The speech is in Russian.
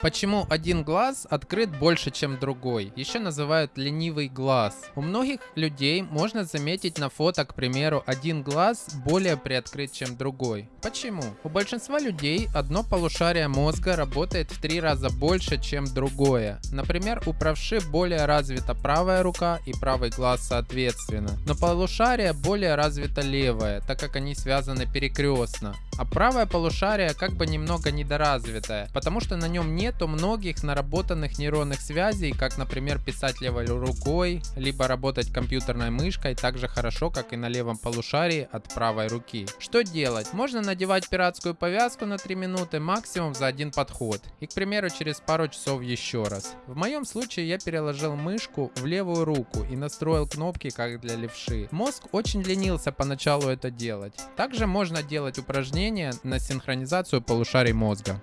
Почему один глаз открыт больше, чем другой? Еще называют ленивый глаз. У многих людей можно заметить на фото, к примеру, один глаз более приоткрыт, чем другой. Почему? У большинства людей одно полушарие мозга работает в три раза больше, чем другое. Например, у правши более развита правая рука и правый глаз соответственно. Но полушарие более развито левое, так как они связаны перекрестно. А правое полушарие как бы немного недоразвитое, потому что на нем нету многих наработанных нейронных связей, как, например, писать левой рукой, либо работать компьютерной мышкой так же хорошо, как и на левом полушарии от правой руки. Что делать? Можно надевать пиратскую повязку на 3 минуты максимум за один подход. И, к примеру, через пару часов еще раз. В моем случае я переложил мышку в левую руку и настроил кнопки, как для левши. Мозг очень ленился поначалу это делать. Также можно делать упражнения на синхронизацию полушарий мозга.